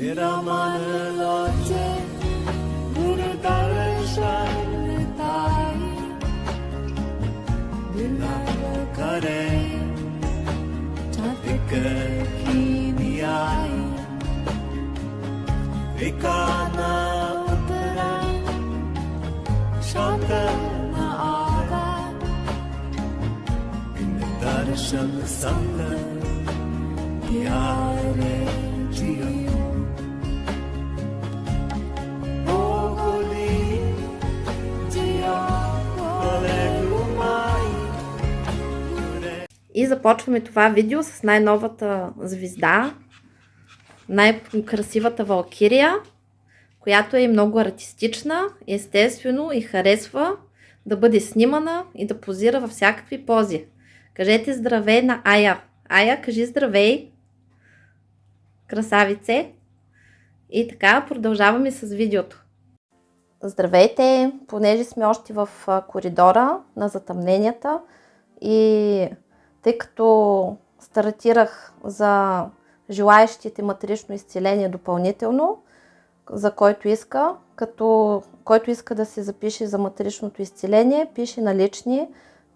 Viramanıloce Burudarışanıtay Dilakare Çatıkıkiniyay Vikana utara Şantana aga Bindarışanı sandı Diyare Ciyo И започваме това видео с най-новата звезда, най-красивата Валкирия, която е много артистична, естествено и харесва да бъде снимана и да позира във всякакви пози. Кажете здравей на Ая. Ая, кажи здравей. Красавице. И така, продължаваме с видеото. Здравейте! Понеже сме още в коридора на затъмненията и тъй като стартирах за желаящите матерично изцеление допълнително, за който иска, като който иска да се запише за материчното изцеление, пише на лични,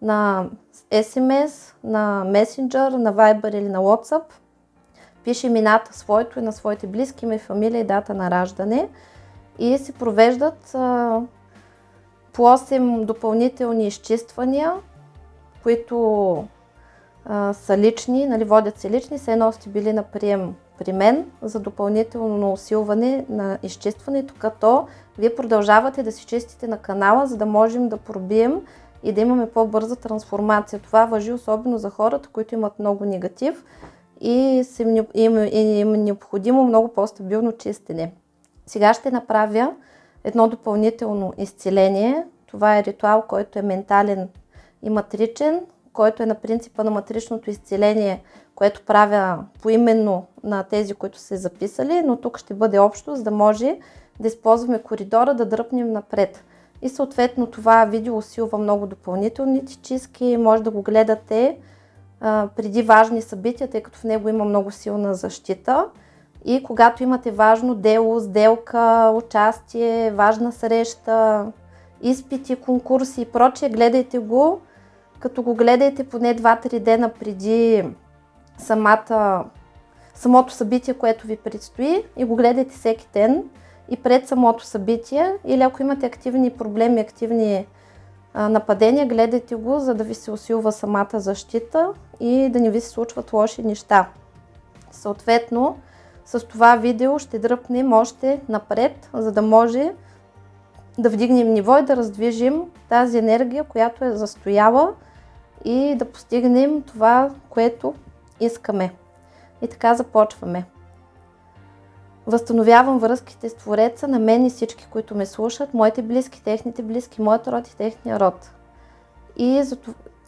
на SMS, на Messenger, на Viber или на WhatsApp. Пише имената своето и на своите близки, име, фамилия и дата на раждане и се провеждат а, по 8 допълнителни изчиствания, които са лични, нали, водят се лични, все едно сте били на прием при мен за допълнително усилване на изчистването, като вие продължавате да си чистите на канала, за да можем да пробием и да имаме по-бърза трансформация. Това въжи особено за хората, които имат много негатив и им, е необходимо много по-стабилно чистене. Сега ще направя едно допълнително изцеление. Това е ритуал, който е ментален и матричен, който е на принципа на матричното изцеление, което правя поименно на тези, които са записали, но тук ще бъде общо, за да може да използваме коридора, да дръпнем напред. И съответно това видео усилва много допълнителните чистки, може да го гледате а, преди важни събития, тъй като в него има много силна защита. И когато имате важно дело, сделка, участие, важна среща, изпити, конкурси и прочее, гледайте го, като го гледайте поне 2-3 дена преди самата, самото събитие, което ви предстои и го гледайте всеки ден и пред самото събитие или ако имате активни проблеми, активни нападения, гледайте го, за да ви се усилва самата защита и да не ви се случват лоши неща. Съответно, с това видео ще дръпнем още напред, за да може да вдигнем ниво и да раздвижим тази енергия, която е застояла и да постигнем това, което искаме. И така започваме. Възстановявам връзките с Твореца на мен и всички, които ме слушат, моите близки, техните близки, моят род и техния род. И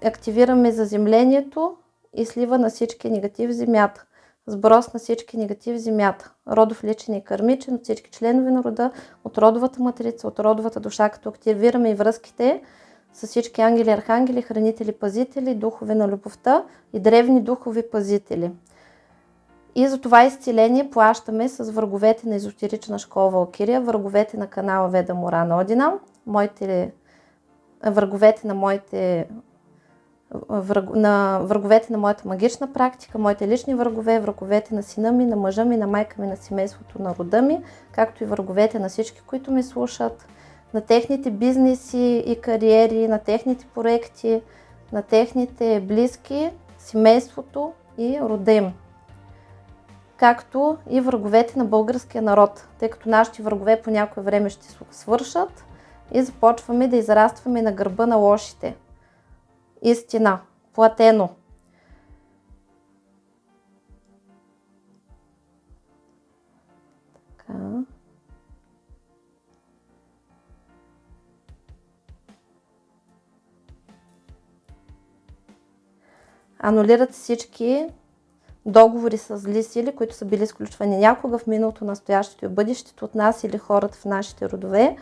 активираме заземлението и слива на всички негатив в земята. Сброс на всички негатив в земята. Родов личен и кармичен от всички членове на рода, от родовата матрица, от родовата душа, като активираме и връзките с всички ангели, архангели, хранители, пазители, духове на любовта и древни духови пазители. И за това изцеление плащаме с враговете на езотерична школа Валкирия, враговете на канала Веда Морана Одина, моите, враговете на моите враг, на враговете на моята магична практика, моите лични врагове, враговете на сина ми, на мъжа ми, на майка ми, на семейството, на рода ми, както и враговете на всички, които ме слушат, на техните бизнеси и кариери, на техните проекти, на техните близки, семейството и рода им. Както и враговете на българския народ, тъй като нашите врагове по някое време ще свършат и започваме да израстваме на гърба на лошите. Истина. Платено. Анулират всички договори с зли сили, които са били изключвани някога в миналото, настоящето и бъдещето от нас или хората в нашите родове.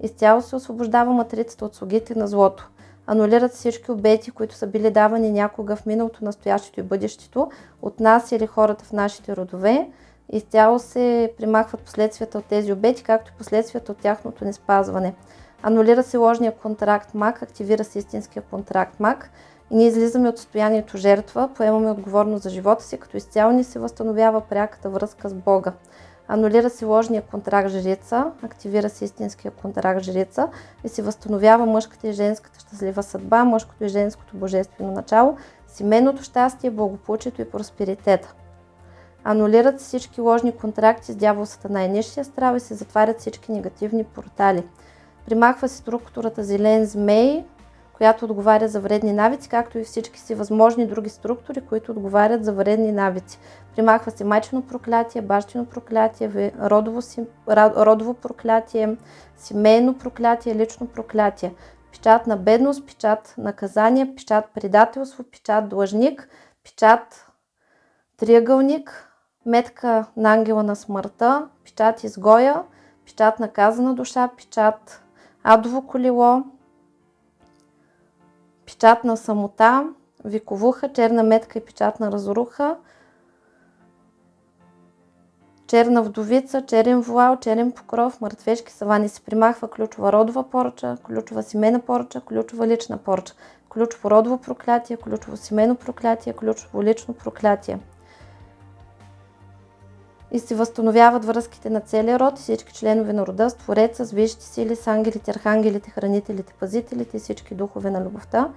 Изцяло се освобождава матрицата от слугите на злото. Анулират всички обети, които са били давани някога в миналото, настоящето и бъдещето от нас или хората в нашите родове. изцяло се примахват последствията от тези обети, както и последствията от тяхното неспазване. Анулира се ложния контракт МАК, активира се истинския контракт МАК и ние излизаме от състоянието жертва, поемаме отговорност за живота си, като изцяло ни се възстановява пряката връзка с Бога. Анулира се ложния контракт жрица, активира се истинския контракт жрица и се възстановява мъжката и женската щастлива съдба, мъжкото и женското божествено начало, семейното щастие, благополучието и просперитета. Анулират се всички ложни контракти с дявол сатана и нищия страв и се затварят всички негативни портали. Примахва се структурата зелен змей, която отговаря за вредни навици, както и всички си възможни други структури, които отговарят за вредни навици. Примахва се майчено проклятие, бащино проклятие, родово, си, родово проклятие, семейно проклятие, лично проклятие. Печат на бедност, печат наказание, печат предателство, печат длъжник, печат триъгълник, метка на ангела на смъртта, печат изгоя, печат наказана душа, печат адово колело, печат на самота, виковуха, черна метка и печат на разруха, черна вдовица, черен вуал, черен покров, мъртвешки савани. Се примахва ключова родова поръча, ключова семейна поръча, ключова лична поръча, ключово родово проклятие, ключово семейно проклятие, ключово лично проклятие и се възстановяват връзките на целия род и всички членове на рода с Твореца, с висшите сили, с ангелите, архангелите, хранителите, пазителите и всички духове на любовта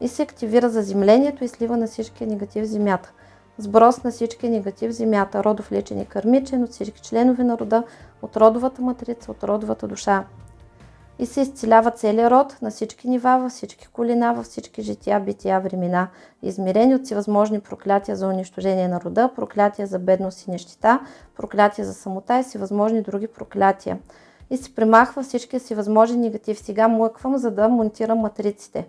и се активира заземлението и слива на всички негатив в земята. Сброс на всички негатив в земята, родов лечен и кърмичен от всички членове на рода, от родовата матрица, от родовата душа и се изцелява целият род на всички нива, във всички колина, във всички жития, бития, времена, измерени от всевъзможни проклятия за унищожение на рода, проклятия за бедност и нещита, проклятия за самота и всевъзможни други проклятия. И се примахва всичкия си възможен негатив. Сега млъквам, за да монтирам матриците.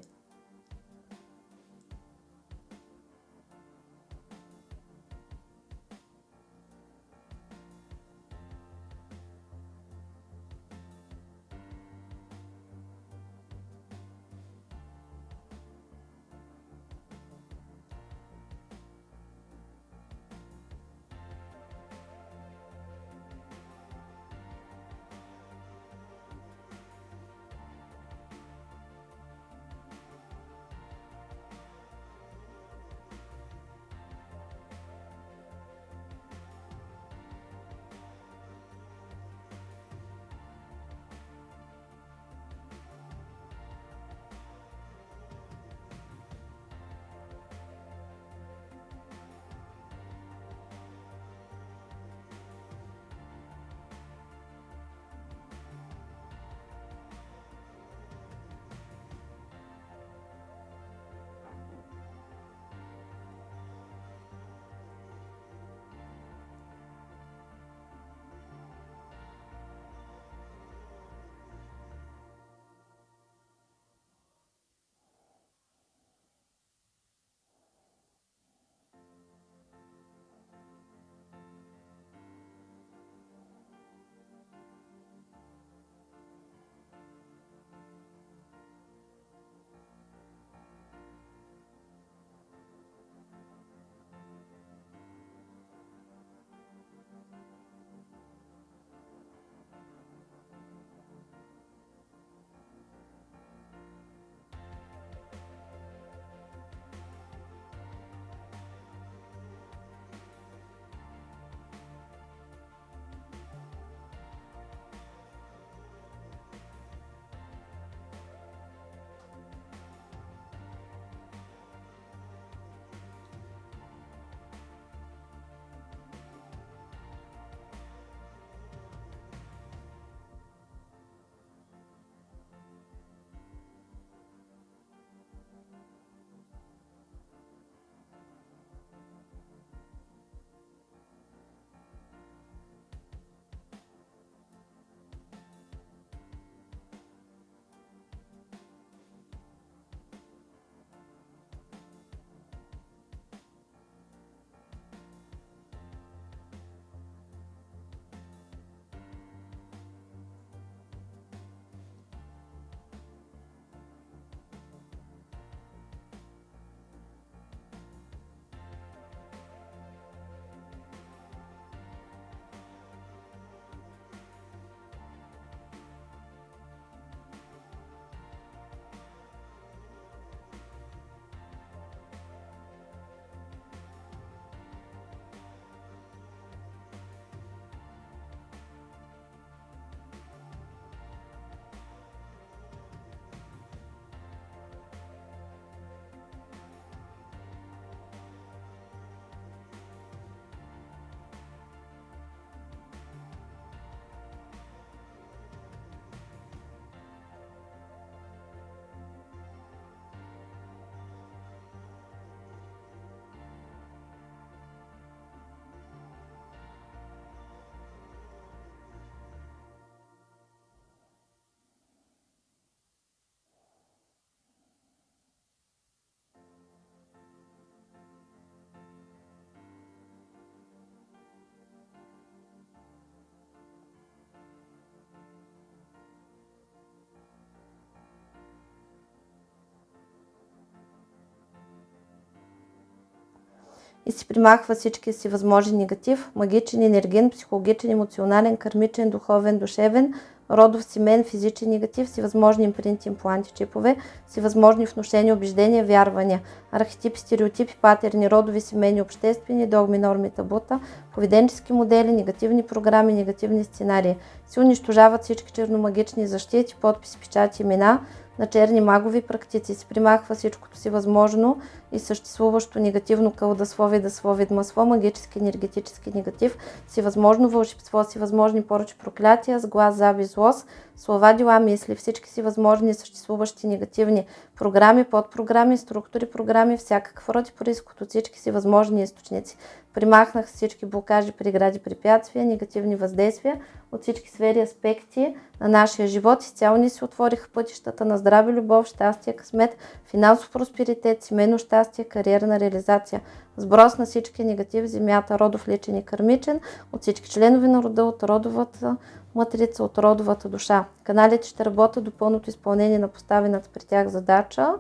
И си примахва всички си възможен негатив, магичен, енерген, психологичен, емоционален, кармичен, духовен, душевен, родов, семен, физичен негатив, си възможни импринти, импланти, чипове, си възможни внушения, убеждения, вярвания, архетипи, стереотипи, патерни, родови, семейни, обществени, догми, норми, табута, поведенчески модели, негативни програми, негативни сценарии. Си унищожават всички черномагични защити, подписи, печати, имена, на черни магови практици. Се примахва всичкото си възможно и съществуващо негативно кълдасловие, да слови масло, магически, енергетически негатив, си възможно вълшебство, си възможни поръчи проклятия, с глас, заби, злост, слова, дела, мисли, всички си възможни съществуващи негативни програми, подпрограми, структури, програми, всякакъв род и происход от всички си възможни източници. Примахнах всички блокажи, прегради, препятствия, негативни въздействия от всички сфери, аспекти на нашия живот. Изцяло ни се отвориха пътищата на здраве, любов, щастие, късмет, финансов просперитет, семейно щастие, кариерна реализация. Сброс на всички негативи, земята, родов, личен и кърмичен, от всички членове на рода, от родовата матрица, от родовата душа. Каналите ще работят до пълното изпълнение на поставената при тях задача.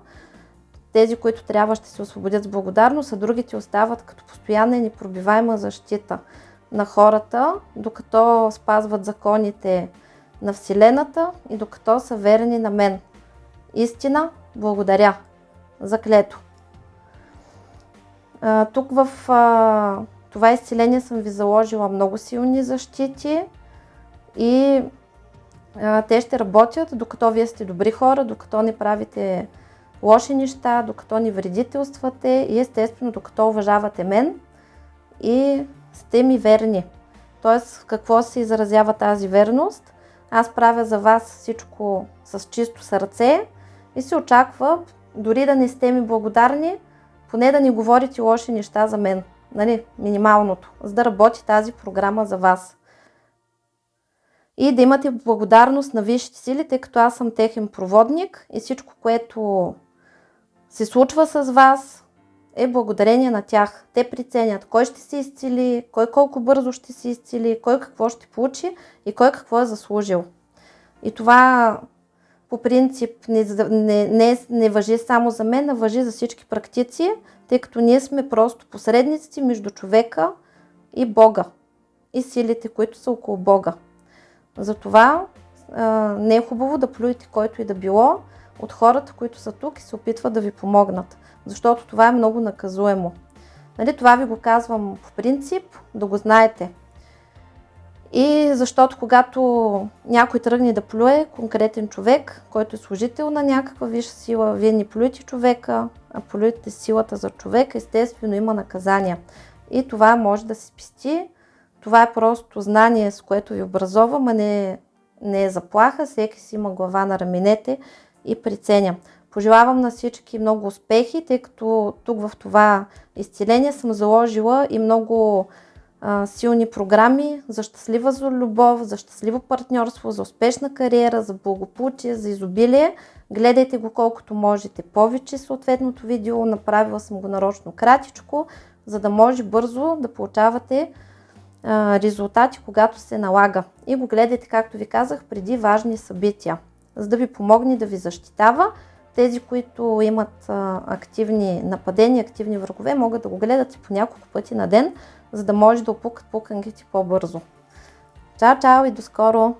Тези, които трябва, ще се освободят с благодарност, а другите остават като постоянна и непробиваема защита на хората, докато спазват законите на Вселената и докато са верни на мен. Истина, благодаря. Заклето. Тук в това изцеление съм ви заложила много силни защити и те ще работят докато вие сте добри хора, докато не правите лоши неща, докато ни вредителствате и естествено докато уважавате мен и сте ми верни. Тоест, в какво се изразява тази верност? Аз правя за вас всичко с чисто сърце и се очаква, дори да не сте ми благодарни, поне да не говорите лоши неща за мен. Нали, минималното, за да работи тази програма за вас. И да имате благодарност на висшите сили, тъй като аз съм техен проводник и всичко, което се случва с вас, е благодарение на тях. Те преценят кой ще се изцели, кой колко бързо ще се изцели, кой какво ще получи и кой какво е заслужил. И това по принцип не, не, не, не въжи само за мен, а въжи за всички практици, тъй като ние сме просто посредници между човека и Бога и силите, които са около Бога. Затова а, не е хубаво да плюете който и да било от хората, които са тук и се опитват да ви помогнат защото това е много наказуемо. Нали, това ви го казвам по принцип, да го знаете. И защото когато някой тръгне да плюе конкретен човек, който е служител на някаква висша сила, вие не плюете човека, а плюете силата за човека, естествено има наказания. И това може да се спести. Това е просто знание, с което ви образовам, а не, не е заплаха. Всеки си има глава на раменете и приценя. Пожелавам на всички много успехи, тъй като тук в това изцеление съм заложила и много силни програми за щастлива за любов, за щастливо партньорство, за успешна кариера, за благополучие, за изобилие. Гледайте го колкото можете повече съответното видео. Направила съм го нарочно кратичко, за да може бързо да получавате а, резултати, когато се налага. И го гледайте, както ви казах, преди важни събития, за да ви помогне да ви защитава тези, които имат активни нападения, активни врагове, могат да го гледат и по няколко пъти на ден, за да може да опукат пуканките по-бързо. Чао, чао и до скоро!